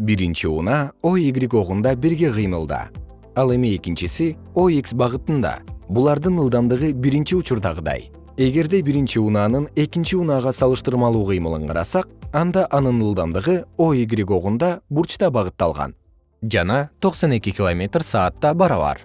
биринчи унаа о огунда бирге кыймылда. Ал эми экинчиси о багытында. Булардын ылдамдыгы биринчи учурдагыдай. Эгерде биринчи унаанын экинчи унаага салыштырмалуу кыймылын карасак анда анын ылдамдыгы о огунда бурчта багытталган. Жанаста барабар.